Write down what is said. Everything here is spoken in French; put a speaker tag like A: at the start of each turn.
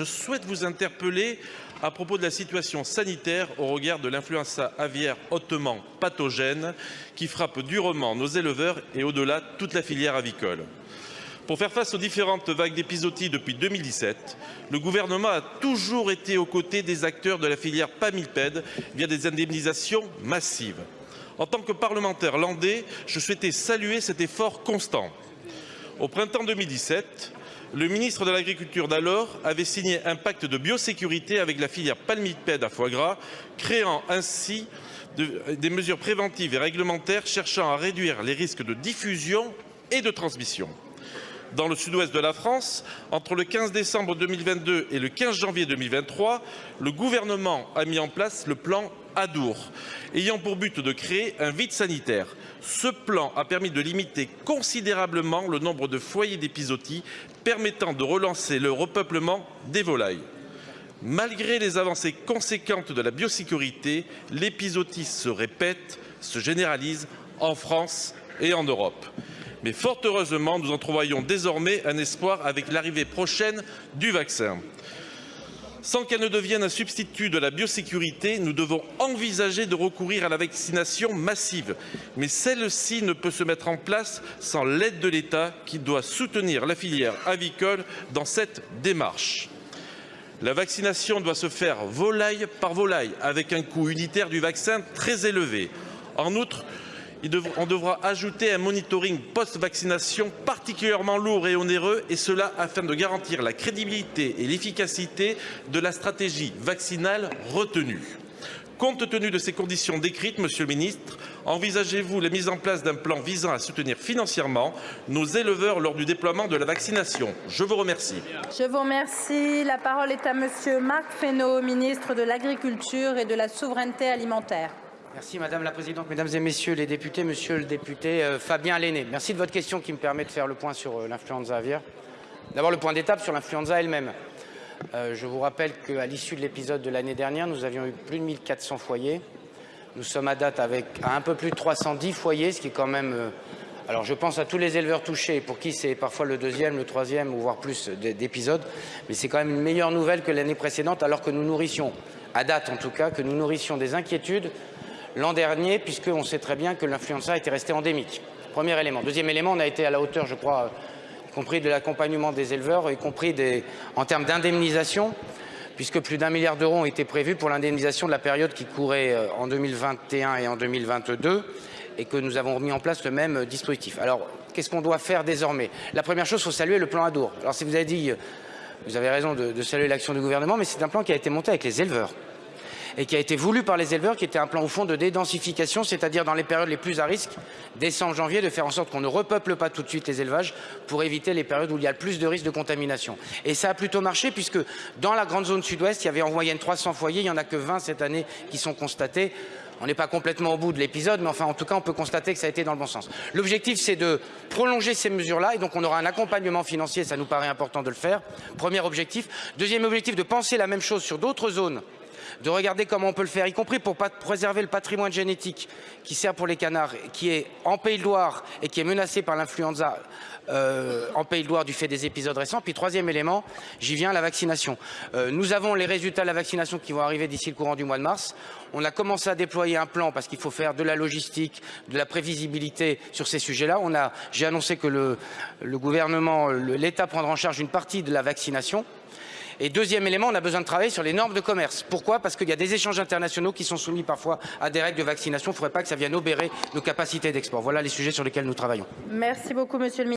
A: je souhaite vous interpeller à propos de la situation sanitaire au regard de l'influenza aviaire hautement pathogène qui frappe durement nos éleveurs et au-delà toute la filière avicole. Pour faire face aux différentes vagues d'épisodie depuis 2017, le gouvernement a toujours été aux côtés des acteurs de la filière pamilpède via des indemnisations massives. En tant que parlementaire landais, je souhaitais saluer cet effort constant. Au printemps 2017, le ministre de l'Agriculture d'alors avait signé un pacte de biosécurité avec la filière palmipède à foie gras, créant ainsi de, des mesures préventives et réglementaires cherchant à réduire les risques de diffusion et de transmission. Dans le sud-ouest de la France, entre le 15 décembre 2022 et le 15 janvier 2023, le gouvernement a mis en place le plan Adour, ayant pour but de créer un vide sanitaire. Ce plan a permis de limiter considérablement le nombre de foyers d'épisodie, permettant de relancer le repeuplement des volailles. Malgré les avancées conséquentes de la biosécurité, l'épisodie se répète, se généralise en France et en Europe. Mais fort heureusement, nous entrevoyons désormais un espoir avec l'arrivée prochaine du vaccin. Sans qu'elle ne devienne un substitut de la biosécurité, nous devons envisager de recourir à la vaccination massive. Mais celle-ci ne peut se mettre en place sans l'aide de l'État qui doit soutenir la filière avicole dans cette démarche. La vaccination doit se faire volaille par volaille, avec un coût unitaire du vaccin très élevé. En outre, on devra ajouter un monitoring post-vaccination particulièrement lourd et onéreux, et cela afin de garantir la crédibilité et l'efficacité de la stratégie vaccinale retenue. Compte tenu de ces conditions décrites, Monsieur le Ministre, envisagez-vous la mise en place d'un plan visant à soutenir financièrement nos éleveurs lors du déploiement de la vaccination? Je vous remercie.
B: Je vous remercie. La parole est à Monsieur Marc Fesneau, ministre de l'Agriculture et de la Souveraineté alimentaire.
C: Merci Madame la Présidente, Mesdames et Messieurs les députés, Monsieur le député euh, Fabien Lenné. Merci de votre question qui me permet de faire le point sur euh, l'influenza aviaire. D'abord le point d'étape sur l'influenza elle-même. Euh, je vous rappelle qu'à l'issue de l'épisode de l'année dernière, nous avions eu plus de 1400 foyers. Nous sommes à date avec un peu plus de 310 foyers, ce qui est quand même... Alors je pense à tous les éleveurs touchés, pour qui c'est parfois le deuxième, le troisième, ou voire plus d'épisodes, mais c'est quand même une meilleure nouvelle que l'année précédente, alors que nous nourrissions, à date en tout cas, que nous nourrissions des inquiétudes l'an dernier, puisqu'on sait très bien que l'influenza était resté endémique. Premier élément. Deuxième élément, on a été à la hauteur, je crois, y compris de l'accompagnement des éleveurs, y compris en termes d'indemnisation, puisque plus d'un milliard d'euros ont été prévus pour l'indemnisation de la période qui courait euh, en 2021 et en 2022, et que nous avons mis en place le même dispositif. Alors, qu'est-ce qu'on doit faire désormais? La première chose, il faut saluer le plan Adour. Alors, si vous avez avez raison de saluer l'action du gouvernement, mais c'est un plan qui a été monté avec les éleveurs et qui a été voulu par les éleveurs, qui était un plan au fond de dédensification, c'est-à-dire dans les périodes les plus à risque, décembre, janvier, de faire en sorte qu'on ne repeuple pas tout de suite les élevages pour éviter les périodes où il y a le plus de risques de contamination. Et ça a plutôt marché puisque dans la grande zone sud-ouest, il y avait en moyenne 300 foyers, il n'y en a que 20 cette année qui sont constatés. On n'est pas complètement au bout de l'épisode, mais enfin, en tout cas, on peut constater que ça a été dans le bon sens. L'objectif, c'est de prolonger ces mesures-là, et donc on aura un accompagnement financier, ça nous paraît important de le faire. Premier objectif. Deuxième objectif, de penser la même chose sur d'autres zones de regarder comment on peut le faire, y compris pour préserver le patrimoine génétique qui sert pour les canards, qui est en Pays de Loire et qui est menacé par l'influenza euh, en Pays de Loire du fait des épisodes récents. Puis troisième élément, j'y viens, la vaccination. Euh, nous avons les résultats de la vaccination qui vont arriver d'ici le courant du mois de mars. On a commencé à déployer un plan parce qu'il faut faire de la logistique, de la prévisibilité sur ces sujets-là. J'ai annoncé que le, le gouvernement, l'État prendra en charge une partie de la vaccination. Et deuxième élément, on a besoin de travailler sur les normes de commerce. Pourquoi? Parce qu'il y a des échanges internationaux qui sont soumis parfois à des règles de vaccination. Il ne faudrait pas que ça vienne obérer nos capacités d'export. Voilà les sujets sur lesquels nous travaillons.
B: Merci beaucoup, Monsieur le